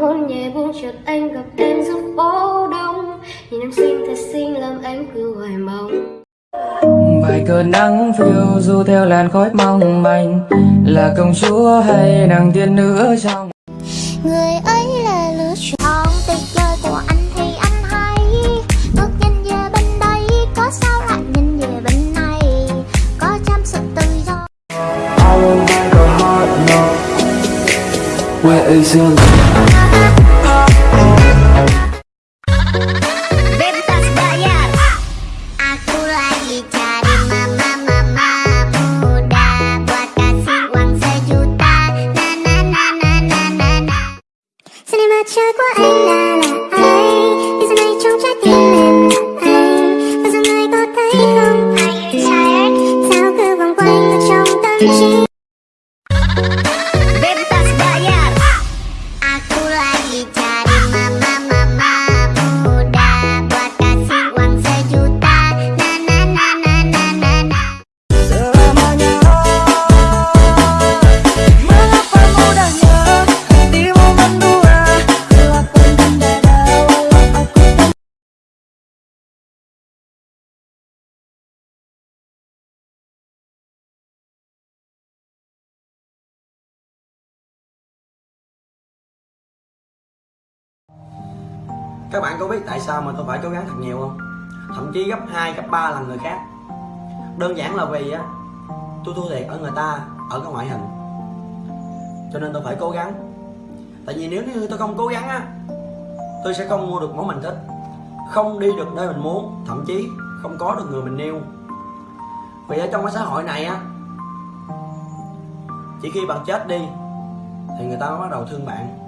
hôn nhẹ buông chợt anh gặp em giữa phố đông. Nhìn em xinh thật xinh làm em cứ hoài mong vài cơn nắng phiêu du theo làn khói mong manh. Là công chúa hay nàng tiên nữ trong? Người ấy là lựa chọn tuyệt vời của anh thì anh hay. Ngước nhìn về bên đây có sao lại nhìn về bên này? Có trăm sự tự do. I will make a heart no Where is your bebas Are you Các bạn có biết tại sao mà tôi phải cố gắng thật nhiều không? Thậm chí gấp 2, gấp 3 lần người khác. Đơn giản là vì á Tôi thua thiệt ở người ta Ở cái ngoại hình. Cho nên tôi phải cố gắng. Tại vì nếu như tôi không cố gắng á Tôi sẽ không mua được món mình thích. Không đi được nơi mình muốn Thậm chí không có được người mình yêu. Vì ở trong cái xã hội này á Chỉ khi bạn chết đi Thì người ta mới bắt đầu thương bạn.